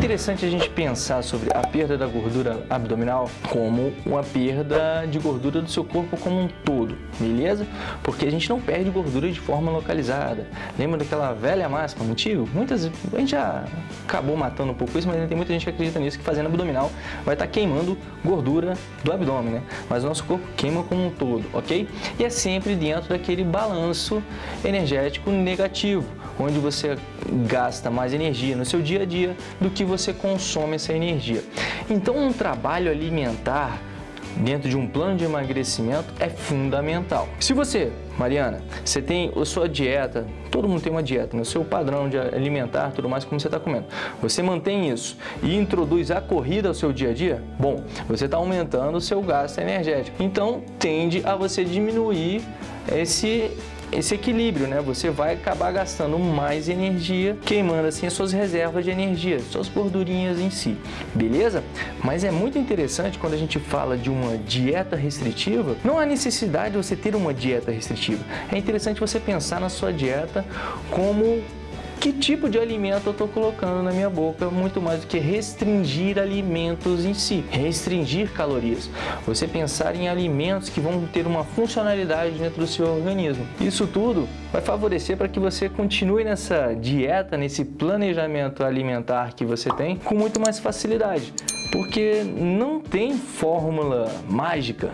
interessante a gente pensar sobre a perda da gordura abdominal como uma perda de gordura do seu corpo como um todo, beleza? Porque a gente não perde gordura de forma localizada. Lembra daquela velha máxima antiga? Muitas, a gente já acabou matando um pouco isso, mas ainda tem muita gente que acredita nisso, que fazendo abdominal vai estar tá queimando gordura do abdômen, né? Mas o nosso corpo queima como um todo, ok? E é sempre dentro daquele balanço energético negativo, onde você gasta mais energia no seu dia a dia do que você consome essa energia. Então, um trabalho alimentar dentro de um plano de emagrecimento é fundamental. Se você, Mariana, você tem a sua dieta, todo mundo tem uma dieta, né? seu padrão de alimentar, tudo mais, como você está comendo. Você mantém isso e introduz a corrida ao seu dia a dia, bom, você está aumentando o seu gasto energético. Então, tende a você diminuir esse esse equilíbrio, né? Você vai acabar gastando mais energia, queimando assim as suas reservas de energia, suas gordurinhas em si, beleza? Mas é muito interessante quando a gente fala de uma dieta restritiva, não há necessidade de você ter uma dieta restritiva. É interessante você pensar na sua dieta como que tipo de alimento eu estou colocando na minha boca, muito mais do que restringir alimentos em si, restringir calorias. Você pensar em alimentos que vão ter uma funcionalidade dentro do seu organismo. Isso tudo vai favorecer para que você continue nessa dieta, nesse planejamento alimentar que você tem com muito mais facilidade, porque não tem fórmula mágica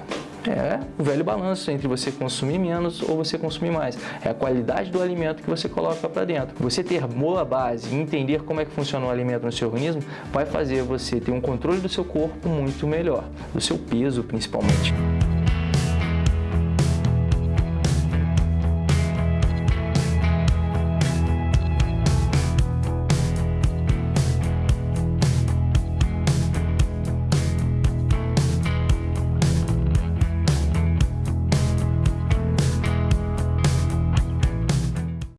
é o velho balanço entre você consumir menos ou você consumir mais. É a qualidade do alimento que você coloca para dentro. Você ter boa base e entender como é que funciona o alimento no seu organismo vai fazer você ter um controle do seu corpo muito melhor, do seu peso principalmente.